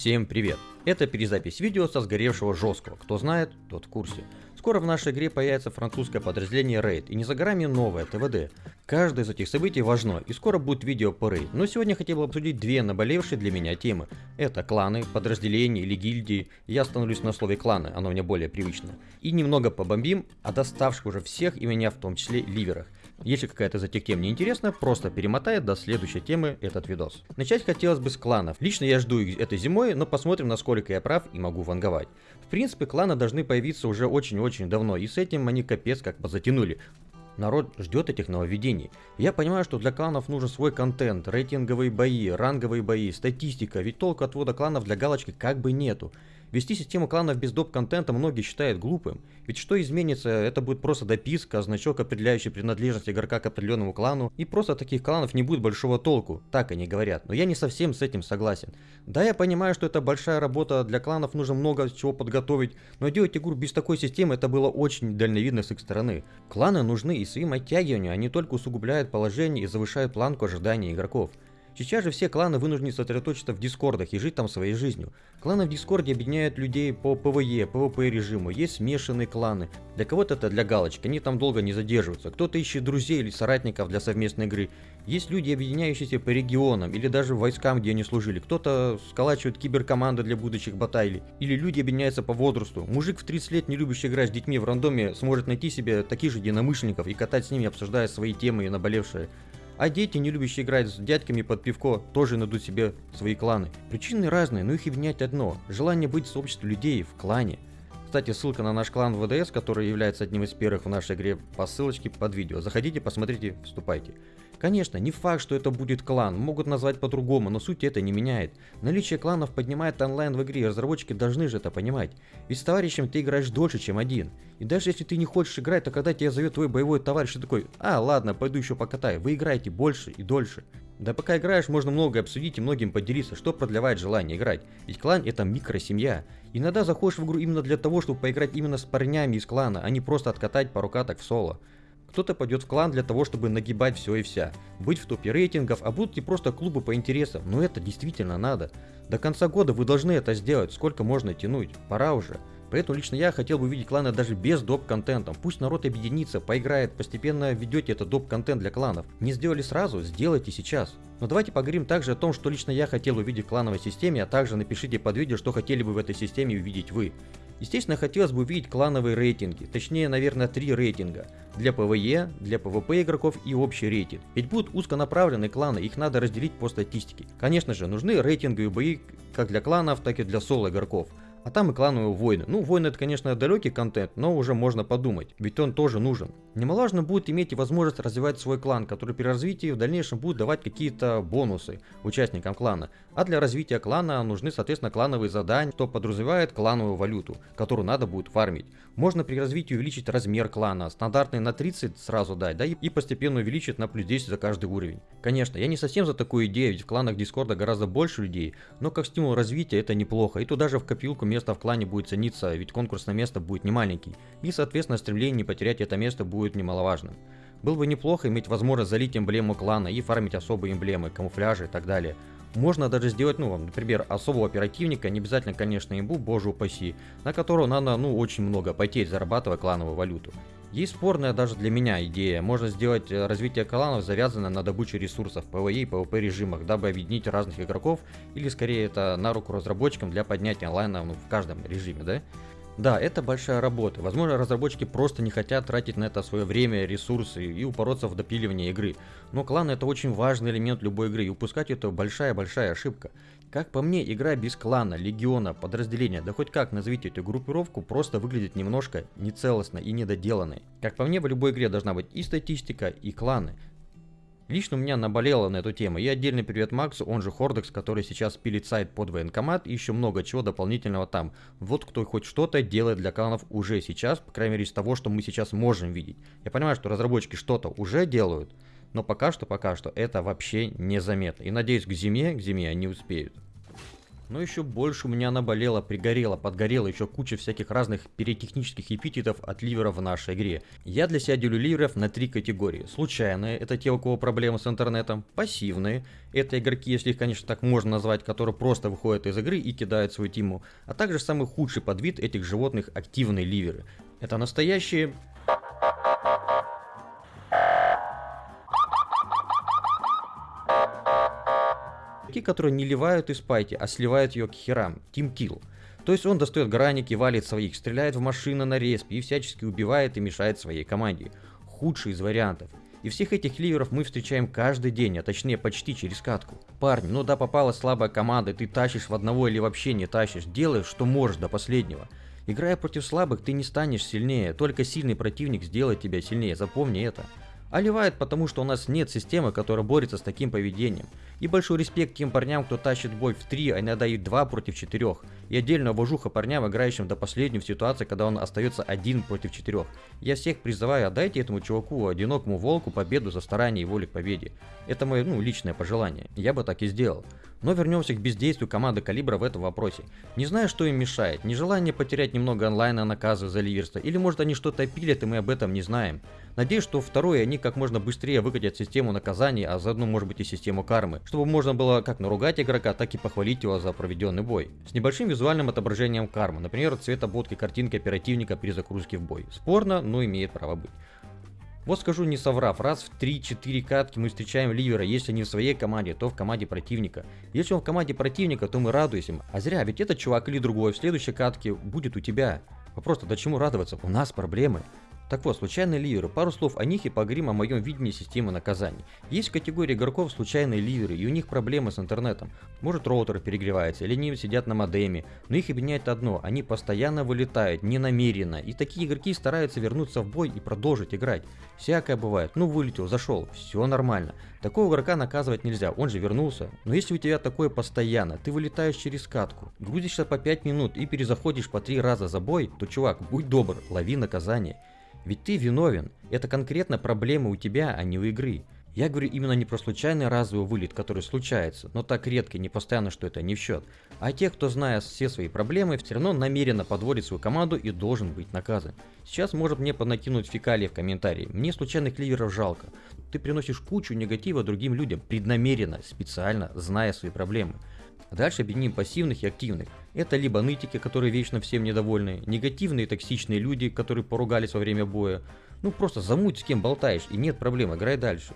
Всем привет! Это перезапись видео со сгоревшего жесткого, кто знает, тот в курсе. Скоро в нашей игре появится французское подразделение Raid и не за горами новое ТВД. Каждое из этих событий важно и скоро будет видео по Raid, но сегодня хотел бы обсудить две наболевшие для меня темы. Это кланы, подразделения или гильдии, я остановлюсь на слове кланы, оно мне более привычно. И немного побомбим о доставших уже всех и меня в том числе ливерах. Если какая-то из этих тем не интересна, просто перемотай до следующей темы этот видос. Начать хотелось бы с кланов. Лично я жду их этой зимой, но посмотрим, насколько я прав и могу ванговать. В принципе, кланы должны появиться уже очень-очень давно, и с этим они капец как позатянули. Народ ждет этих нововведений. Я понимаю, что для кланов нужен свой контент, рейтинговые бои, ранговые бои, статистика, ведь толку отвода кланов для галочки как бы нету. Вести систему кланов без доп-контента многие считают глупым. Ведь что изменится, это будет просто дописка, значок, определяющий принадлежность игрока к определенному клану, и просто таких кланов не будет большого толку, так они говорят. Но я не совсем с этим согласен. Да, я понимаю, что это большая работа, для кланов нужно много чего подготовить, но делать игру без такой системы это было очень дальновидно с их стороны. Кланы нужны и своим оттягиванием, они только усугубляют положение и завышают планку ожидания игроков. Сейчас же все кланы вынуждены сосредоточиться в дискордах и жить там своей жизнью. Кланы в дискорде объединяют людей по PvE, PvP режиму, есть смешанные кланы. Для кого-то это для галочки, они там долго не задерживаются. Кто-то ищет друзей или соратников для совместной игры. Есть люди, объединяющиеся по регионам или даже войскам, где они служили. Кто-то сколачивает киберкоманды для будущих баталий. Или люди объединяются по возрасту. Мужик в 30 лет, не любящий играть с детьми в рандоме, сможет найти себе таких же единомышленников и катать с ними, обсуждая свои темы и наболевшие. А дети, не любящие играть с дядьками под пивко, тоже найдут себе свои кланы. Причины разные, но их объединяет одно – желание быть в сообществе людей в клане. Кстати, ссылка на наш клан ВДС, который является одним из первых в нашей игре, по ссылочке под видео. Заходите, посмотрите, вступайте. Конечно, не факт, что это будет клан, могут назвать по-другому, но суть это не меняет. Наличие кланов поднимает онлайн в игре, разработчики должны же это понимать. Ведь с товарищем ты играешь дольше, чем один. И даже если ты не хочешь играть, то когда тебя зовет твой боевой товарищ, ты такой, а ладно, пойду еще покатаю. Вы играете больше и дольше. Да пока играешь, можно многое обсудить и многим поделиться, что продлевает желание играть. Ведь клан это микросемья. Иногда заходишь в игру именно для того, чтобы поиграть именно с парнями из клана, а не просто откатать пару каток в соло. Кто-то пойдет в клан для того, чтобы нагибать все и вся, быть в топе рейтингов, а будут и просто клубы по интересам, но это действительно надо. До конца года вы должны это сделать, сколько можно тянуть, пора уже. Поэтому лично я хотел бы увидеть кланы даже без доп-контентом. Пусть народ объединится, поиграет, постепенно ведете этот доп-контент для кланов. Не сделали сразу, сделайте сейчас. Но давайте поговорим также о том, что лично я хотел увидеть в клановой системе, а также напишите под видео, что хотели бы в этой системе увидеть вы. Естественно, хотелось бы увидеть клановые рейтинги, точнее, наверное, три рейтинга. Для PvE, для PvP игроков и общий рейтинг. Ведь будут узконаправленные кланы, их надо разделить по статистике. Конечно же, нужны рейтинговые бои как для кланов, так и для соло игроков. А там и клановые войны. Ну, войны это, конечно, далекий контент, но уже можно подумать, ведь он тоже нужен. Немаловажно будет иметь возможность развивать свой клан, который при развитии в дальнейшем будет давать какие-то бонусы участникам клана. А для развития клана нужны, соответственно, клановые задания, что подразумевает клановую валюту, которую надо будет фармить. Можно при развитии увеличить размер клана, стандартный на 30 сразу дать, да, и постепенно увеличить на плюс 10 за каждый уровень. Конечно, я не совсем за такую идею, ведь в кланах Дискорда гораздо больше людей, но как стимул развития это неплохо, и туда же в копилку место в клане будет цениться, ведь конкурсное место будет не маленький, и соответственно стремление не потерять это место будет немаловажным. Было бы неплохо иметь возможность залить эмблему клана и фармить особые эмблемы, камуфляжи и так далее. Можно даже сделать, ну, например, особого оперативника, не обязательно, конечно, имбу, боже упаси, на которого надо, ну, очень много потеть, зарабатывая клановую валюту. Есть спорная даже для меня идея, можно сделать э, развитие кланов завязанное на добыче ресурсов в PvE и PvP режимах, дабы объединить разных игроков, или скорее это на руку разработчикам для поднятия онлайна ну, в каждом режиме, да? Да, это большая работа. Возможно, разработчики просто не хотят тратить на это свое время, ресурсы и упороться в допиливание игры. Но клан это очень важный элемент любой игры, и упускать это большая-большая ошибка. Как по мне, игра без клана, легиона, подразделения, да хоть как назовите эту группировку, просто выглядит немножко нецелостно и недоделанной. Как по мне, в любой игре должна быть и статистика, и кланы. Лично у меня наболело на эту тему. И отдельный привет Максу, он же Хордекс, который сейчас пилит сайт под военкомат и еще много чего дополнительного там. Вот кто хоть что-то делает для кланов уже сейчас, по крайней мере из того, что мы сейчас можем видеть. Я понимаю, что разработчики что-то уже делают, но пока что, пока что это вообще незаметно. И надеюсь, к зиме, к зиме они успеют. Но еще больше у меня наболело, пригорело, подгорело еще куча всяких разных перетехнических эпитетов от ливеров в нашей игре. Я для себя делю ливеров на три категории. Случайные, это те, у кого проблемы с интернетом. Пассивные, это игроки, если их, конечно, так можно назвать, которые просто выходят из игры и кидают свою тиму. А также самый худший подвид этих животных активные ливеры. Это настоящие Игроки, которые не ливают из пайки, а сливают ее к херам. Team Kill. То есть он достает граники, валит своих, стреляет в машины на респе и всячески убивает и мешает своей команде. Худший из вариантов. И всех этих ливеров мы встречаем каждый день, а точнее почти через катку. Парни, ну да попалась слабая команда, ты тащишь в одного или вообще не тащишь, делаешь что можешь до последнего. Играя против слабых, ты не станешь сильнее, только сильный противник сделает тебя сильнее, запомни это. А ливает потому, что у нас нет системы, которая борется с таким поведением. И большой респект тем парням, кто тащит бой в 3, а иногда и 2 против 4. И отдельно уважуха парням, играющим до последнего в ситуации, когда он остается один против 4. Я всех призываю, отдайте этому чуваку, одинокому волку, победу за старание и волю к победе. Это мое, ну, личное пожелание. Я бы так и сделал. Но вернемся к бездействию команды Калибра в этом вопросе. Не знаю, что им мешает, нежелание потерять немного онлайна наказы за ливерство, или может они что-то пилят и мы об этом не знаем. Надеюсь, что второе, они как можно быстрее выкатят систему наказаний, а заодно может быть и систему кармы, чтобы можно было как наругать игрока, так и похвалить его за проведенный бой. С небольшим визуальным отображением кармы, например, цвет обводки картинки оперативника при загрузке в бой. Спорно, но имеет право быть. Вот скажу не соврав, раз в 3-4 катки мы встречаем ливера, если не в своей команде, то в команде противника. Если он в команде противника, то мы радуемся. А зря, ведь этот чувак или другой в следующей катке будет у тебя. Вопрос-то до чему радоваться? У нас проблемы. Так вот, случайные ливеры. Пару слов о них и поговорим о моем видении системы наказаний. Есть категория игроков случайные ливеры, и у них проблемы с интернетом. Может роутер перегревается, или они сидят на модеме, но их объединяет одно, они постоянно вылетают, не намеренно, и такие игроки стараются вернуться в бой и продолжить играть. Всякое бывает, ну вылетел, зашел, все нормально. Такого игрока наказывать нельзя, он же вернулся. Но если у тебя такое постоянно, ты вылетаешь через катку, грузишься по 5 минут и перезаходишь по 3 раза за бой, то чувак, будь добр, лови наказание. Ведь ты виновен. Это конкретно проблема у тебя, а не у игры. Я говорю именно не про случайный разовый вылет, который случается, но так редко и не постоянно, что это не в счет, а тех, кто, зная все свои проблемы, все равно намеренно подводит свою команду и должен быть наказан. Сейчас может мне понакинуть фекалии в комментарии. Мне случайных ливеров жалко. Ты приносишь кучу негатива другим людям, преднамеренно, специально, зная свои проблемы. Дальше объединим пассивных и активных. Это либо нытики, которые вечно всем недовольны, негативные токсичные люди, которые поругались во время боя. Ну просто замуть с кем болтаешь и нет проблем, играй дальше.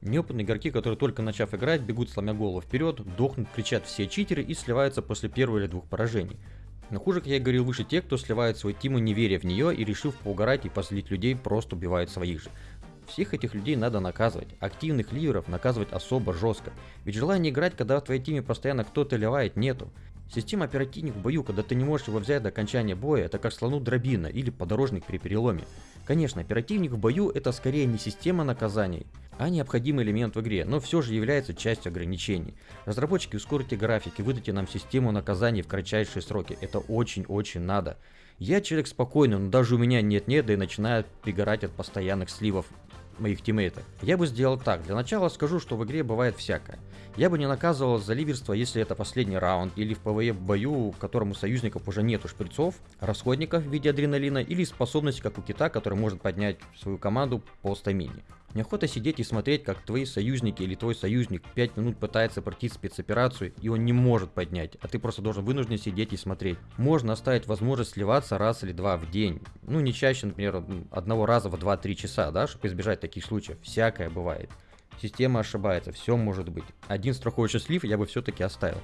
Неопытные игроки, которые только начав играть, бегут сломя голову вперед, дохнут, кричат все читеры и сливаются после первого или двух поражений. Но хуже, как я говорил выше, те, кто сливает свою тиму, не веря в нее и решив поугарать и позлить людей, просто убивают своих же. Всех этих людей надо наказывать, активных ливеров наказывать особо жестко, ведь желания играть, когда в твоей теме постоянно кто-то ливает, нету. Система оперативник в бою, когда ты не можешь его взять до окончания боя, это как слону дробина или подорожник при переломе. Конечно, оперативник в бою это скорее не система наказаний, а необходимый элемент в игре, но все же является частью ограничений. Разработчики, ускорите графики, выдайте нам систему наказаний в кратчайшие сроки, это очень-очень надо. Я человек спокойный, но даже у меня нет-нет, да и начинает пригорать от постоянных сливов моих тиммейтов. Я бы сделал так. Для начала скажу, что в игре бывает всякое. Я бы не наказывал за ливерство, если это последний раунд, или в PvE бою, в котором у союзников уже нету шприцов, расходников в виде адреналина, или способности, как у кита, который может поднять свою команду по стамине. Неохота сидеть и смотреть, как твои союзники или твой союзник 5 минут пытается пройти спецоперацию, и он не может поднять, а ты просто должен вынужден сидеть и смотреть. Можно оставить возможность сливаться раз или два в день. Ну, не чаще, например, одного раза в 2-3 часа, да, чтобы избежать таких случаев. Всякое бывает. Система ошибается, все может быть. Один страховочный слив я бы все-таки оставил.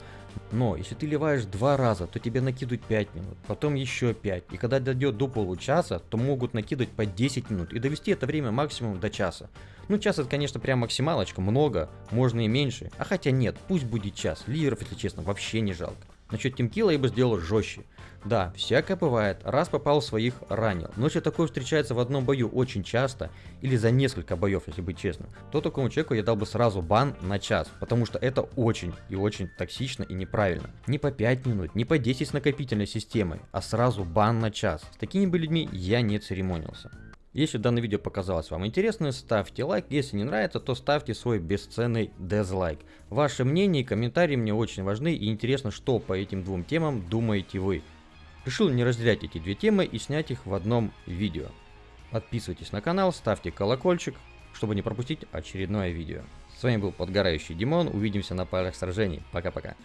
Но если ты ливаешь два раза, то тебе накидывают 5 минут, потом еще 5. И когда дойдет до получаса, то могут накидывать по 10 минут и довести это время максимум до часа. Ну час это конечно прям максималочка, много, можно и меньше. А хотя нет, пусть будет час, ливеров если честно вообще не жалко. Насчет тимкила я бы сделал жестче. Да, всякое бывает, раз попал в своих, ранил. Но если такое встречается в одном бою очень часто, или за несколько боев, если быть честным, то такому человеку я дал бы сразу бан на час, потому что это очень и очень токсично и неправильно. Не по 5 минут, не по 10 с накопительной системой, а сразу бан на час. С такими бы людьми я не церемонился. Если данное видео показалось вам интересным, ставьте лайк, если не нравится, то ставьте свой бесценный дизлайк. Ваше мнение и комментарии мне очень важны и интересно, что по этим двум темам думаете вы. Решил не разделять эти две темы и снять их в одном видео. Подписывайтесь на канал, ставьте колокольчик, чтобы не пропустить очередное видео. С вами был Подгорающий Димон, увидимся на полях сражений. Пока-пока.